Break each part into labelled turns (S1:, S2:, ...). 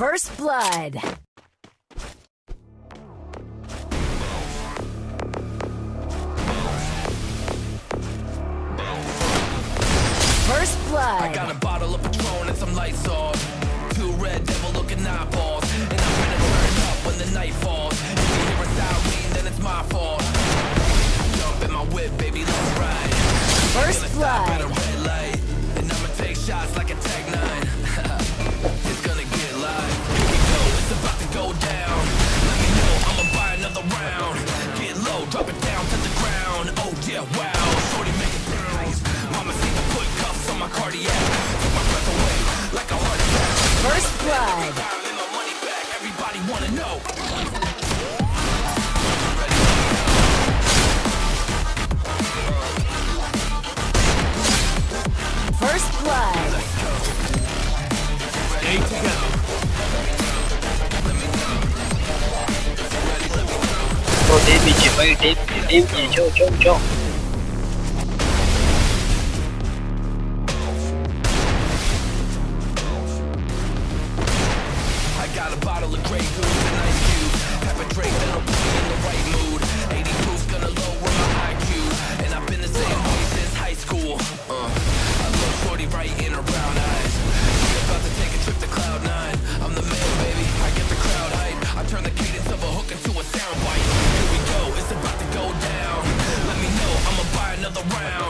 S1: First blood. First blood.
S2: I got a bottle of Patron and some lights off. Two red devil looking eyeballs. And I'm gonna turn up when the night falls. If you hear a siren, then it's my fault. Jump in my whip, baby, let's ride.
S1: First
S2: Gonna stop at a
S1: blood. First blood.
S2: Time in my money back, everybody bottle of Grey Goose and Ice Cube. Have a drink that'll put in the right mood. 80 proof's gonna lower my IQ. And I've been the same way since high school. Uh, I love Shorty right in her brown eyes. She about to take a trip to Cloud Nine. I'm the man, baby. I get the crowd hype. I turn the cadence of a hook into a sound bite. Here we go, it's about to go down. Let me know, I'ma buy another round.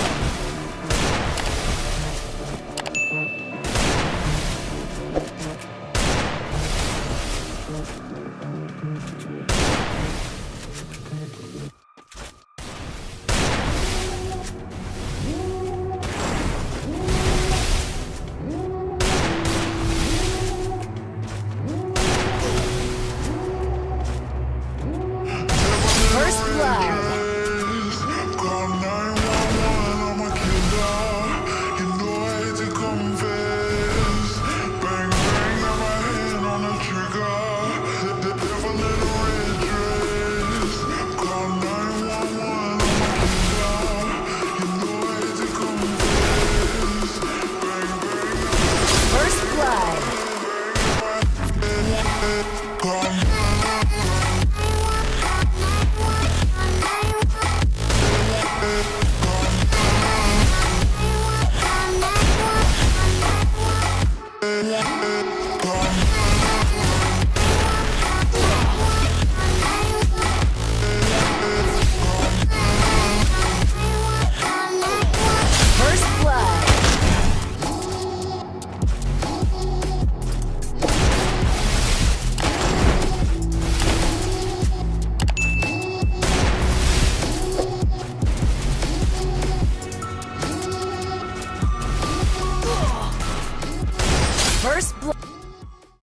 S1: come